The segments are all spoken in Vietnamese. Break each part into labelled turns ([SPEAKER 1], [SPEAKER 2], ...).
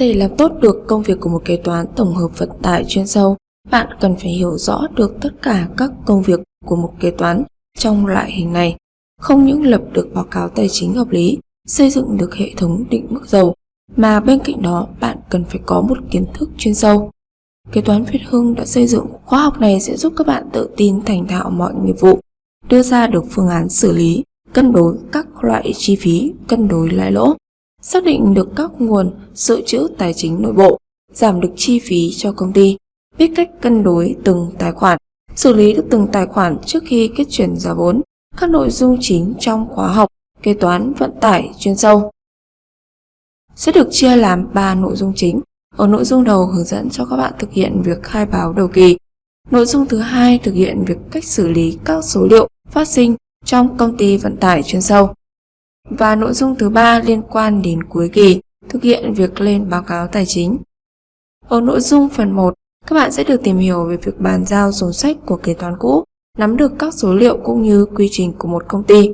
[SPEAKER 1] Để làm tốt được công việc của một kế toán tổng hợp vận tải chuyên sâu, bạn cần phải hiểu rõ được tất cả các công việc của một kế toán trong loại hình này. Không những lập được báo cáo tài chính hợp lý, xây dựng được hệ thống định mức dầu, mà bên cạnh đó bạn cần phải có một kiến thức chuyên sâu. Kế toán Việt Hưng đã xây dựng khóa học này sẽ giúp các bạn tự tin thành thạo mọi nghiệp vụ, đưa ra được phương án xử lý, cân đối các loại chi phí, cân đối lãi lỗ, xác định được các nguồn dự trữ tài chính nội bộ, giảm được chi phí cho công ty, biết cách cân đối từng tài khoản, xử lý được từng tài khoản trước khi kết chuyển giá vốn, các nội dung chính trong khóa học kế toán vận tải chuyên sâu sẽ được chia làm 3 nội dung chính. Ở nội dung đầu hướng dẫn cho các bạn thực hiện việc khai báo đầu kỳ. Nội dung thứ hai thực hiện việc cách xử lý các số liệu phát sinh trong công ty vận tải chuyên sâu. Và nội dung thứ ba liên quan đến cuối kỳ, thực hiện việc lên báo cáo tài chính. Ở nội dung phần 1, các bạn sẽ được tìm hiểu về việc bàn giao sổ sách của kế toán cũ, nắm được các số liệu cũng như quy trình của một công ty.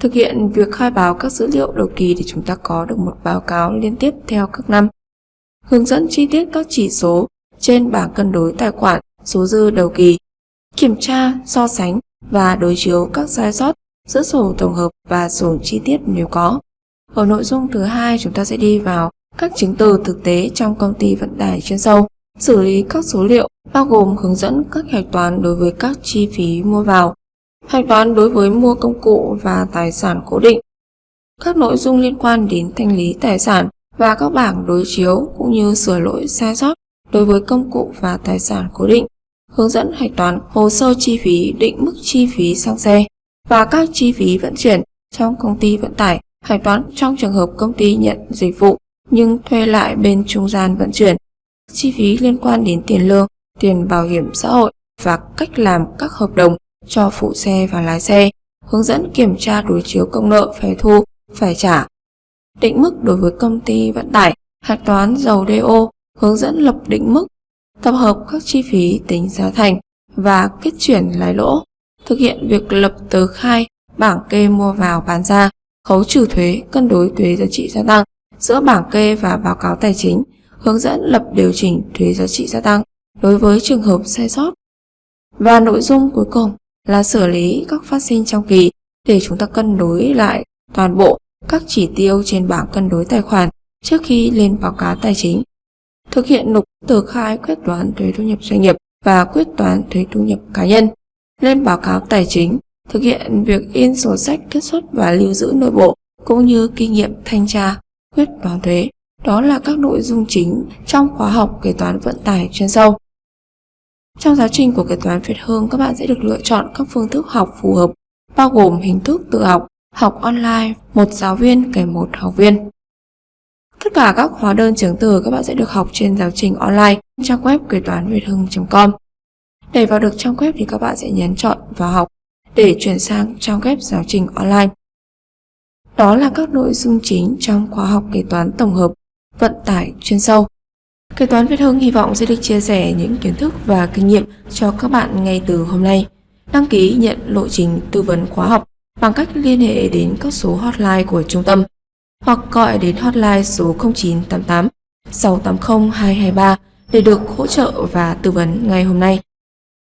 [SPEAKER 1] Thực hiện việc khai báo các dữ liệu đầu kỳ để chúng ta có được một báo cáo liên tiếp theo các năm. Hướng dẫn chi tiết các chỉ số trên bảng cân đối tài khoản số dư đầu kỳ. Kiểm tra, so sánh và đối chiếu các sai sót giữa sổ tổng hợp và sổ chi tiết nếu có. Ở nội dung thứ hai chúng ta sẽ đi vào các chứng từ thực tế trong công ty vận tải chuyên sâu, xử lý các số liệu bao gồm hướng dẫn các hạch toán đối với các chi phí mua vào, hạch toán đối với mua công cụ và tài sản cố định, các nội dung liên quan đến thanh lý tài sản và các bảng đối chiếu cũng như sửa lỗi sai sót đối với công cụ và tài sản cố định, hướng dẫn hạch toán hồ sơ chi phí định mức chi phí xăng xe và các chi phí vận chuyển trong công ty vận tải, hạch toán trong trường hợp công ty nhận dịch vụ nhưng thuê lại bên trung gian vận chuyển, chi phí liên quan đến tiền lương, tiền bảo hiểm xã hội và cách làm các hợp đồng cho phụ xe và lái xe, hướng dẫn kiểm tra đối chiếu công nợ phải thu, phải trả. Định mức đối với công ty vận tải, hạch toán dầu DO, hướng dẫn lập định mức, tập hợp các chi phí tính giá thành và kết chuyển lãi lỗ, thực hiện việc lập tờ khai, bảng kê mua vào bán ra, khấu trừ thuế, cân đối thuế giá trị gia tăng giữa bảng kê và báo cáo tài chính, hướng dẫn lập điều chỉnh thuế giá trị gia tăng đối với trường hợp sai sót. Và nội dung cuối cùng là xử lý các phát sinh trong kỳ để chúng ta cân đối lại toàn bộ các chỉ tiêu trên bảng cân đối tài khoản trước khi lên báo cáo tài chính. Thực hiện nộp tờ khai quyết toán thuế thu nhập doanh nghiệp và quyết toán thuế thu nhập cá nhân. Lên báo cáo tài chính, thực hiện việc in sổ sách kết xuất và lưu giữ nội bộ cũng như kinh nghiệm thanh tra, quyết toán thuế. Đó là các nội dung chính trong khóa học kế toán vận tải chuyên sâu. Trong giáo trình của kế toán Việt Hương, các bạn sẽ được lựa chọn các phương thức học phù hợp, bao gồm hình thức tự học, học online, một giáo viên kèm một học viên. Tất cả các hóa đơn chứng từ các bạn sẽ được học trên giáo trình online trang web kế toán việt hưng.com. Để vào được trang web thì các bạn sẽ nhấn chọn vào học để chuyển sang trang web giáo trình online. Đó là các nội dung chính trong khóa học kế toán tổng hợp vận tải chuyên sâu. Kế toán Việt Hưng hy vọng sẽ được chia sẻ những kiến thức và kinh nghiệm cho các bạn ngay từ hôm nay. Đăng ký nhận lộ trình tư vấn khóa học bằng cách liên hệ đến các số hotline của trung tâm hoặc gọi đến hotline số 0988 680 223 để được hỗ trợ và tư vấn ngay hôm nay.